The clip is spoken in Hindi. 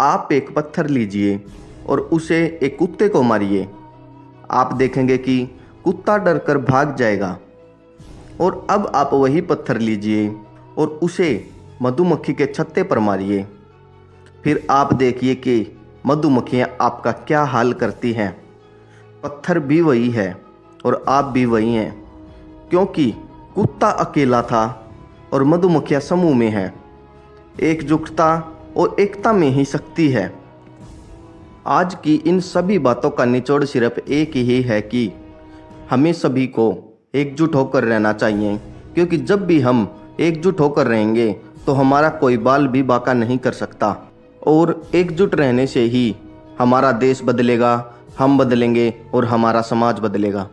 आप एक पत्थर लीजिए और उसे एक कुत्ते को मारिए। आप देखेंगे कि कुत्ता डर कर भाग जाएगा। और अब आप वही पत्थर लीजिए और उसे मधुमक्खी के छत्ते पर मारिए। फिर आप देखिए कि मधुमक्खियाँ आपका क्या हाल करती हैं। पत्थर भी वही है और आप भी वही हैं, क्योंकि कुत्ता अकेला था और मधुमक्खियाँ समूह में हैं। एकजुटता और एकता में ही शक्ति है। आज की इन सभी बातों का निचोड़ सिर्फ़ एक ही है कि हमें सभी को एकजुट होकर रहना चाहिए, क्योंकि जब भी हम एकजुट होकर रहेंगे तो हमारा कोई बाल भी बाका नहीं कर सकता। और एकजुट रहने से ही हमारा देश बदलेगा, हम बदलेंगे और हमारा समाज बदलेगा।